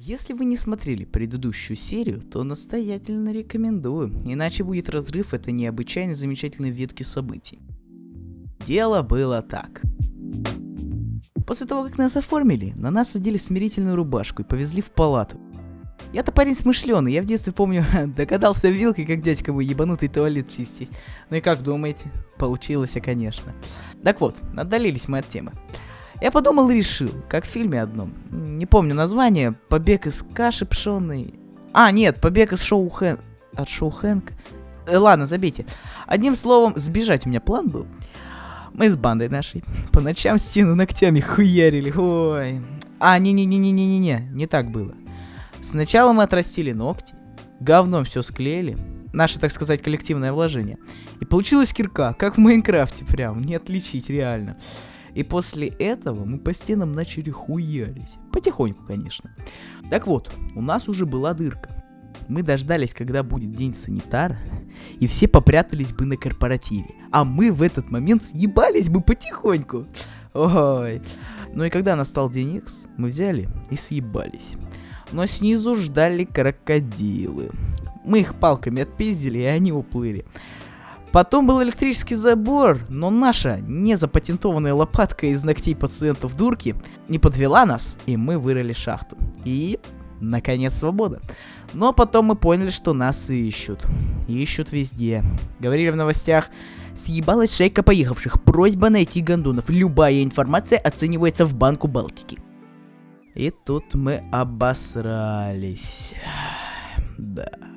Если вы не смотрели предыдущую серию, то настоятельно рекомендую, иначе будет разрыв этой необычайно замечательной ветки событий. Дело было так. После того, как нас оформили, на нас одели смирительную рубашку и повезли в палату. Я-то парень смышленый, я в детстве помню, догадался вилкой, как дядька мой ебанутый туалет чистить. Ну и как думаете? Получилось, конечно. Так вот, отдалились мы от темы. Я подумал и решил, как в фильме одном. Не помню название. Побег из каши пшеной. А, нет, побег из шоу Хэн... От шоу Хэнка. Э, ладно, забейте. Одним словом, сбежать у меня план был. Мы с бандой нашей по ночам стену ногтями хуярили. Ой. А, не-не-не-не-не-не, не так было. Сначала мы отрастили ногти, говном все склеили, наше, так сказать, коллективное вложение. И получилась кирка, как в Майнкрафте прям, не отличить реально. И после этого мы по стенам начали хуярить. Потихоньку, конечно. Так вот, у нас уже была дырка. Мы дождались, когда будет день санитара, и все попрятались бы на корпоративе. А мы в этот момент съебались бы потихоньку. Ой. Ну и когда настал день X, мы взяли и съебались. Но снизу ждали крокодилы. Мы их палками отпиздили, и они уплыли. Потом был электрический забор, но наша незапатентованная лопатка из ногтей пациентов дурки не подвела нас, и мы вырыли шахту. И, наконец, свобода. Но потом мы поняли, что нас ищут. Ищут везде. Говорили в новостях, съебалась шейка поехавших, просьба найти гондонов. Любая информация оценивается в Банку Балтики. И тут мы обосрались. Да.